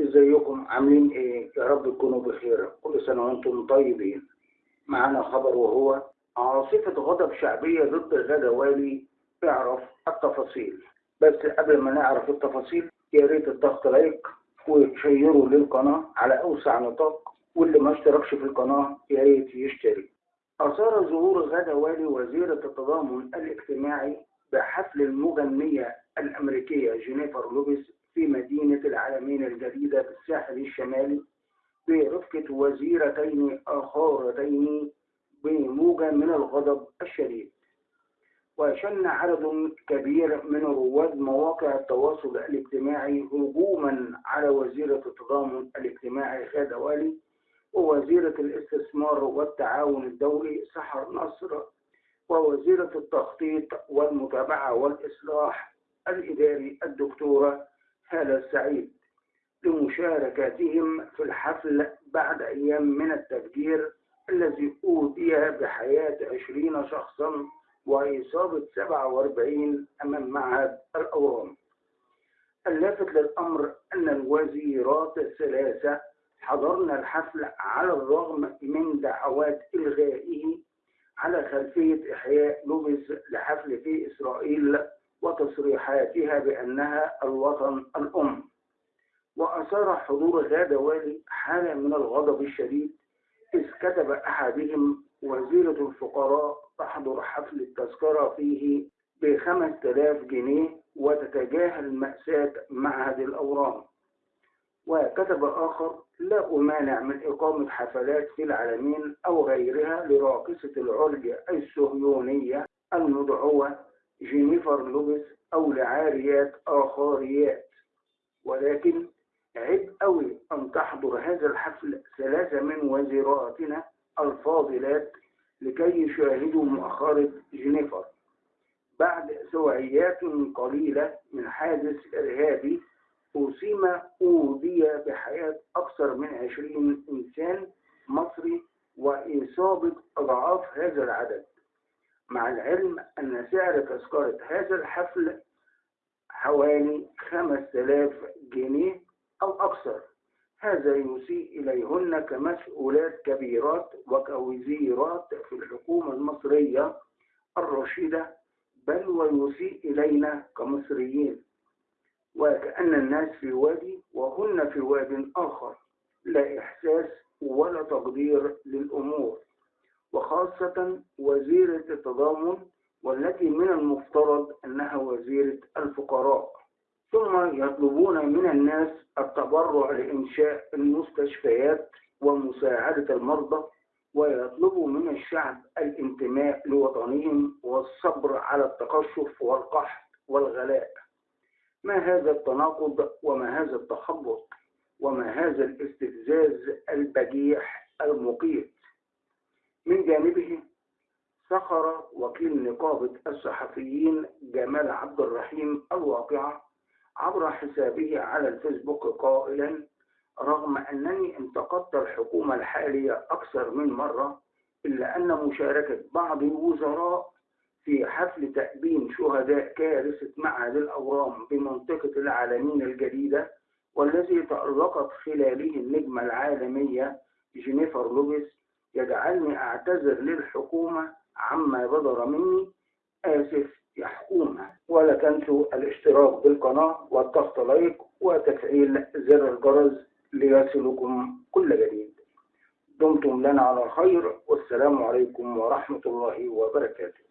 إزيكم؟ عاملين إيه؟ يا رب تكونوا بخير. كل سنة وأنتم طيبين. معانا خبر وهو عاصفه غضب شعبية ضد غادة والي اعرف التفاصيل. بس قبل ما نعرف التفاصيل يا ريت الضغط like وشيروا للقناة على أوسع نطاق واللي ما اشتركش في القناة يا ريت يشترك أثار ظهور غادة والي وزيرة التضامن الاجتماعي بحفل المغنية الأمريكية جينيفر لوبيس في مدينة العالمين الجديدة بالساحل الشمالي برفقة وزيرتين آخرتين بموجة من الغضب الشديد. وشن عدد كبير من رواد مواقع التواصل الاجتماعي هجوما على وزيرة التضامن الاجتماعي غادة والي ووزيرة الاستثمار والتعاون الدولي سحر نصر ووزيرة التخطيط والمتابعة والإصلاح الإداري الدكتورة هالة السعيد لمشاركتهم في الحفل بعد أيام من التفجير الذي أودي بحياة عشرين شخصا وإصابة سبعة وأربعين أمام معهد الأورام. اللافت للأمر أن الوزيرات الثلاثة حضرن الحفل على الرغم من دعوات إلغائه على خلفية إحياء لوبس لحفل في إسرائيل وتصريحاتها بأنها الوطن الأم. وأثار حضور غادة والي حالة من الغضب الشديد إذ كتب أحدهم وزيرة الفقراء تحضر حفل التذكرة فيه بخمس تلاف جنيه وتتجاهل مأساة معهد الأورام. وكتب آخر لا أمانع من إقامة حفلات في العالمين أو غيرها لراقصة العرج الصهيونية المدعوة جينيفر لوبيس أو لعاريات آخريات. ولكن عيب قوي أن تحضر هذا الحفل ثلاثة من وزيراتنا الفاضلات لكي يشاهدوا مؤخرة جينيفر. بعد سويعات قليلة من حادث إرهابي أثيم أودى بحياة أكثر من عشرين إنسان مصري وإصابة أضعاف هذا العدد. مع العلم أن سعر تذكرة هذا الحفل حوالي 5000 جنيه أو أكثر. هذا يسيء إليهن كمسؤولات كبيرات وكوزيرات في الحكومة المصرية الرشيدة بل ويسيء إلينا كمصريين. وكأن الناس في وادي وهن في واد آخر لا إحساس ولا تقدير للأمور. وخاصة وزيرة التضامن والتي من المفترض أنها وزيرة الفقراء. ثم يطلبون من الناس التبرع لإنشاء المستشفيات ومساعدة المرضى ويطلبوا من الشعب الانتماء لوطنهم والصبر على التقشف والقحط والغلاء. ما هذا التناقض وما هذا التخبط وما هذا الاستفزاز البجيح المقيت؟ من جانبه سخر وكيل نقابة الصحفيين جمال عبد الرحيم الواقعة عبر حسابه على الفيسبوك قائلا رغم أنني انتقدت الحكومة الحالية أكثر من مرة إلا أن مشاركة بعض الوزراء في حفل تأبين شهداء كارثة معهد الأورام بمنطقة العالمين الجديدة والذي تألقت خلاله النجمة العالمية جينيفر لوبيس يجعلني أعتذر للحكومة عما بدر مني آسف يا حكومة ولا تنسوا الاشتراك بالقناة والضغط like وتفعيل زر الجرس ليصلكم كل جديد. دمتم لنا على خير والسلام عليكم ورحمة الله وبركاته.